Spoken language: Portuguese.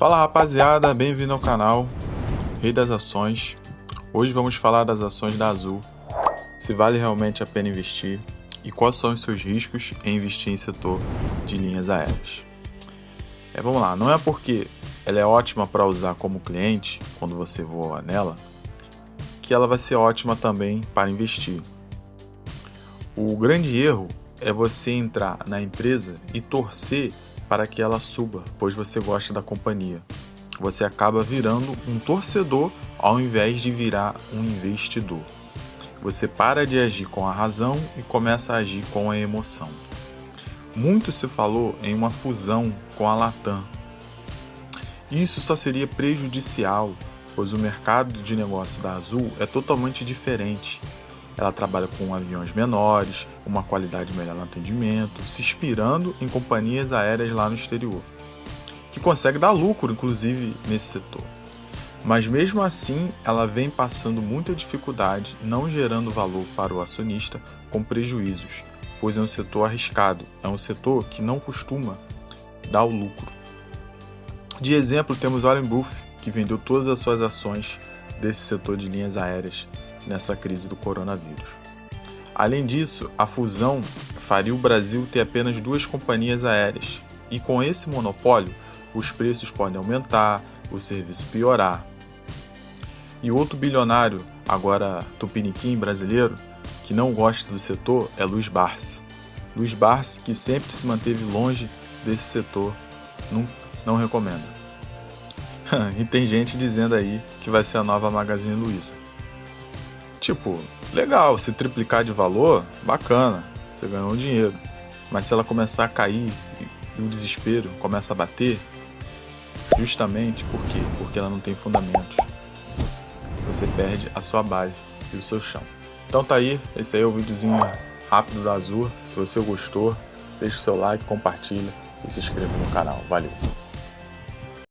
Fala rapaziada, bem-vindo ao canal Rei das Ações. Hoje vamos falar das ações da Azul, se vale realmente a pena investir e quais são os seus riscos em investir em setor de linhas aéreas. É, vamos lá, não é porque ela é ótima para usar como cliente quando você voa nela que ela vai ser ótima também para investir. O grande erro é você entrar na empresa e torcer para que ela suba, pois você gosta da companhia. Você acaba virando um torcedor ao invés de virar um investidor. Você para de agir com a razão e começa a agir com a emoção. Muito se falou em uma fusão com a Latam. Isso só seria prejudicial, pois o mercado de negócio da Azul é totalmente diferente ela trabalha com aviões menores, uma qualidade melhor no atendimento, se inspirando em companhias aéreas lá no exterior, que consegue dar lucro, inclusive, nesse setor. Mas mesmo assim, ela vem passando muita dificuldade, não gerando valor para o acionista com prejuízos, pois é um setor arriscado, é um setor que não costuma dar o lucro. De exemplo, temos Warren Buffett, que vendeu todas as suas ações desse setor de linhas aéreas nessa crise do coronavírus. Além disso, a fusão faria o Brasil ter apenas duas companhias aéreas, e com esse monopólio, os preços podem aumentar, o serviço piorar. E outro bilionário, agora tupiniquim brasileiro, que não gosta do setor é Luiz Barsi. Luiz Barsi, que sempre se manteve longe desse setor, não, não recomenda. e tem gente dizendo aí que vai ser a nova Magazine Luiza. Tipo, legal, se triplicar de valor, bacana, você ganhou dinheiro. Mas se ela começar a cair e o desespero começa a bater, justamente por quê? Porque ela não tem fundamentos. Você perde a sua base e o seu chão. Então tá aí, esse aí é o videozinho rápido da Azul. Se você gostou, deixa o seu like, compartilha e se inscreva no canal. Valeu!